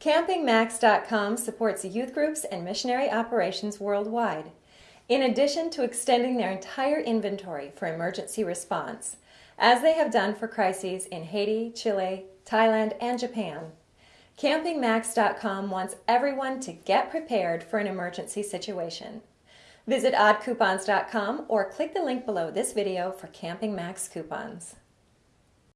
CampingMax.com supports youth groups and missionary operations worldwide. In addition to extending their entire inventory for emergency response, as they have done for crises in Haiti, Chile, Thailand, and Japan. CampingMax.com wants everyone to get prepared for an emergency situation. Visit oddcoupons.com or click the link below this video for Camping Max coupons.